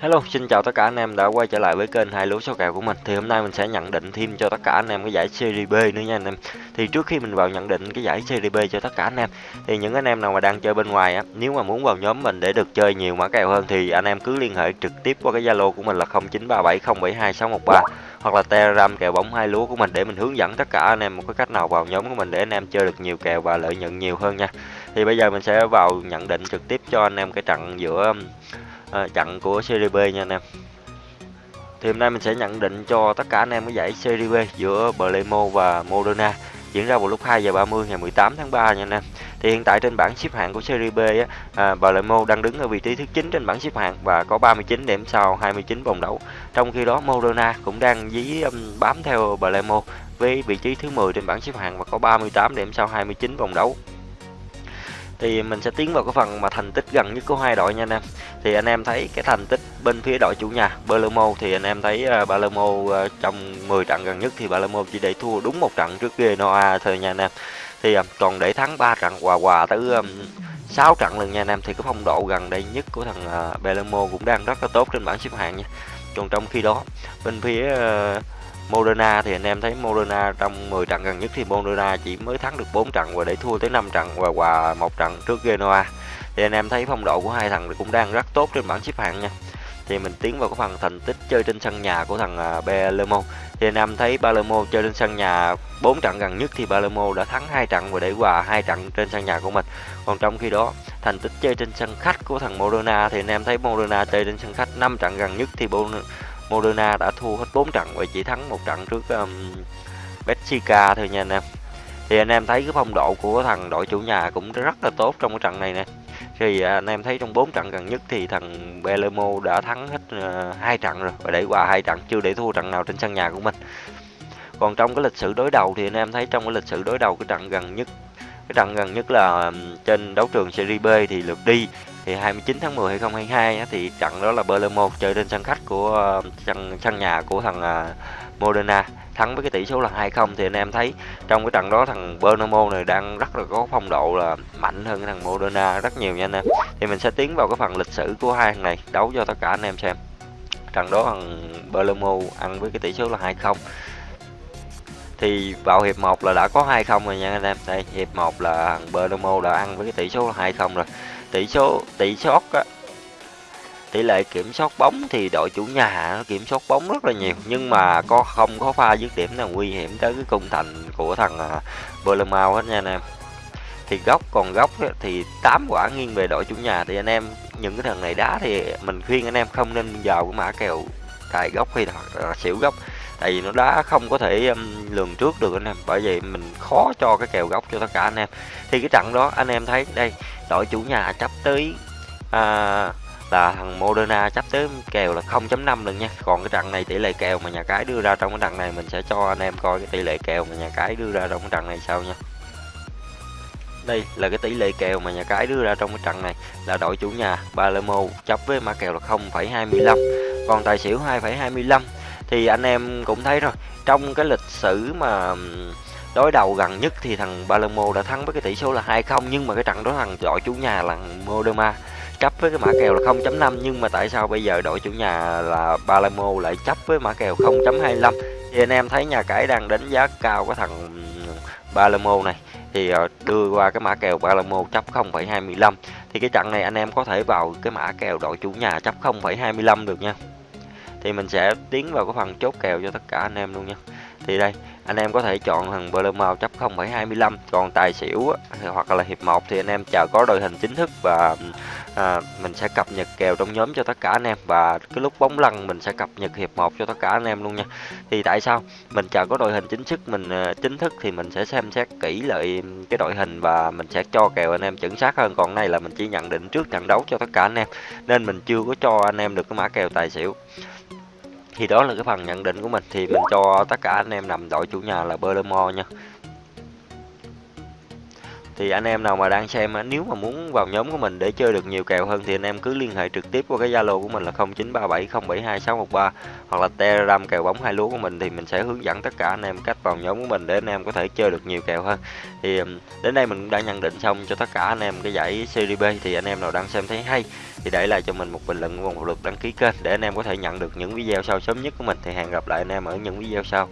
Hello, xin chào tất cả anh em đã quay trở lại với kênh hai lúa số kèo của mình. Thì hôm nay mình sẽ nhận định thêm cho tất cả anh em cái giải Serie B nữa nha anh em. Thì trước khi mình vào nhận định cái giải Serie B cho tất cả anh em thì những anh em nào mà đang chơi bên ngoài á, nếu mà muốn vào nhóm mình để được chơi nhiều mã kèo hơn thì anh em cứ liên hệ trực tiếp qua cái Zalo của mình là 0937072613 hoặc là Telegram kèo bóng hai lúa của mình để mình hướng dẫn tất cả anh em một cái cách nào vào nhóm của mình để anh em chơi được nhiều kèo và lợi nhuận nhiều hơn nha. Thì bây giờ mình sẽ vào nhận định trực tiếp cho anh em cái trận giữa Ờ, à, trận của Serie B nha anh em thì hôm nay mình sẽ nhận định cho tất cả anh em cái giải Serie B giữa Blemo và Moderna diễn ra vào lúc 2 giờ 30 ngày 18 tháng 3 nha anh em. Thì hiện tại trên bảng xếp hạng của Serie B á, à, Blemo đang đứng ở vị trí thứ 9 trên bảng xếp hạng và có 39 điểm sau 29 vòng đấu. Trong khi đó Moderna cũng đang dí um, bám theo Blemo với vị trí thứ 10 trên bảng xếp hạng và có 38 điểm sau 29 vòng đấu thì mình sẽ tiến vào cái phần mà thành tích gần nhất của hai đội nha anh em. Thì anh em thấy cái thành tích bên phía đội chủ nhà Palermo thì anh em thấy uh, Palermo uh, trong 10 trận gần nhất thì Palermo chỉ để thua đúng một trận trước Genoa thôi nha anh em. Thì uh, còn để thắng 3 trận hòa hòa tới um, 6 trận lần nha anh em thì cái phong độ gần đây nhất của thằng uh, Palermo cũng đang rất là tốt trên bảng xếp hạng nha. Còn trong khi đó bên phía uh, Moderna thì anh em thấy Moderna trong 10 trận gần nhất thì Moderna chỉ mới thắng được 4 trận và để thua tới 5 trận và hòa một trận trước Genoa. Thì anh em thấy phong độ của hai thằng cũng đang rất tốt trên bảng xếp hạng nha. Thì mình tiến vào cái phần thành tích chơi trên sân nhà của thằng à, Palermo. Thì anh em thấy Palermo chơi trên sân nhà 4 trận gần nhất thì Palermo đã thắng 2 trận và để hòa 2 trận trên sân nhà của mình. Còn trong khi đó, thành tích chơi trên sân khách của thằng Moderna thì anh em thấy Moderna chơi trên sân khách 5 trận gần nhất thì Moderna đã thua hết 4 trận và chỉ thắng một trận trước um, Benfica thôi nha anh em. Thì anh em thấy cái phong độ của thằng đội chủ nhà cũng rất là tốt trong cái trận này nè. Thì à, anh em thấy trong 4 trận gần nhất thì thằng Belemo đã thắng hết uh, hai trận rồi và để qua hai trận chưa để thua trận nào trên sân nhà của mình. Còn trong cái lịch sử đối đầu thì anh em thấy trong cái lịch sử đối đầu cái trận gần nhất cái trận gần nhất là trên đấu trường Serie B thì lượt đi thì 29 tháng 10 2022 thì trận đó là Palermo chơi trên sân khách của ờ, sân sân nhà của thằng ờ, Moderna thắng với cái tỷ số là 2-0 thì anh em thấy trong cái trận đó thằng Palermo này đang rất là có phong độ là mạnh hơn cái thằng Moderna rất nhiều nha anh em. Thì mình sẽ tiến vào cái phần lịch sử của hai thằng này đấu cho tất cả anh em xem. Trận đó thằng Palermo ăn với cái tỷ số là 2-0 thì vào hiệp 1 là đã có 2-0 rồi nha anh em. Đây, hiệp 1 là thằng Palermo đã ăn với cái tỷ số là 2-0 rồi tỷ số tỷ sót á. Tỷ lệ kiểm soát bóng thì đội chủ nhà nó kiểm soát bóng rất là nhiều nhưng mà có không có pha dứt điểm nào nguy hiểm tới cái cung thành của thằng à, uh, Bournemouth hết nha anh em. Thì góc còn góc thì 8 quả nghiêng về đội chủ nhà. Thì anh em những cái thằng này đá thì mình khuyên anh em không nên vào cái mã kèo cài góc hay là xỉu góc tại vì nó đã không có thể um, lường trước được anh em. Bởi vậy mình khó cho cái kèo góc cho tất cả anh em. Thì cái trận đó anh em thấy đây đội chủ nhà chấp tới à, là thằng Moderna chấp tới kèo là 0.5 lần nha. Còn cái trận này tỷ lệ kèo mà nhà cái đưa ra trong cái trận này mình sẽ cho anh em coi cái tỷ lệ kèo mà nhà cái đưa ra trong cái trận này sao nha. Đây là cái tỷ lệ kèo mà nhà cái đưa ra trong cái trận này. Là đội chủ nhà Palermo chấp với mã kèo là 0,25 còn tài xỉu 2,25 thì anh em cũng thấy rồi. Trong cái lịch sử mà đối đầu gần nhất thì thằng Palermo đã thắng với cái tỷ số là 2-0 nhưng mà cái trận đó thằng đội chủ nhà là Modema chấp với cái mã kèo là 0.5 nhưng mà tại sao bây giờ đội chủ nhà là Palermo lại chấp với mã kèo 0.25 thì anh em thấy nhà cái đang đánh giá cao cái thằng Palermo này. Thì ờ, đưa qua cái mã kèo Palermo chấp 0.25 thì cái trận này anh em có thể vào cái mã kèo đội chủ nhà chấp 0.25 được nha thì mình sẽ tiến vào cái phần chốt kèo cho tất cả anh em luôn nha. Thì đây anh em có thể chọn thằng Palermo chấp 0,25 còn tài xỉu hoặc là hiệp 1 thì anh em chờ có đội hình chính thức và à, mình sẽ cập nhật kèo trong nhóm cho tất cả anh em. Và cái lúc bóng lăn mình sẽ cập nhật hiệp 1 cho tất cả anh em luôn nha. Thì tại sao? Mình chờ có đội hình chính thức mình à, chính thức thì mình sẽ xem xét kỹ lại cái đội hình và mình sẽ cho kèo anh em chuẩn xác hơn. Còn này là mình chỉ nhận định trước trận đấu cho tất cả anh em nên mình chưa có cho anh em được cái mã kèo tài xỉu thì đó là cái phần nhận định của mình. Thì mình cho tất cả anh em nằm đội chủ nhà là Berlemo nha thì anh em nào mà đang xem, nếu mà muốn vào nhóm của mình để chơi được nhiều kèo hơn thì anh em cứ liên hệ trực tiếp qua cái Zalo của mình là 0937072613 hoặc là Telegram kèo bóng hai lúa của mình thì mình sẽ hướng dẫn tất cả anh em cách vào nhóm của mình để anh em có thể chơi được nhiều kèo hơn. Thì đến đây mình cũng đã nhận định xong cho tất cả anh em cái giải Serie B thì anh em nào đang xem thấy hay thì để lại cho mình một bình luận và một lượt đăng ký kênh để anh em có thể nhận được những video sau sớm nhất của mình thì hẹn gặp lại anh em ở những video sau